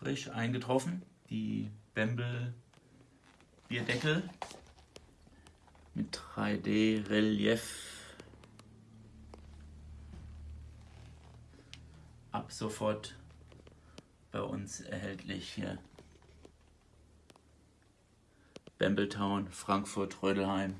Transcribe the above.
frisch eingetroffen. Die Bembel Bierdeckel mit 3D Relief. Ab sofort bei uns erhältlich hier. Bembeltown, Frankfurt, Rödelheim.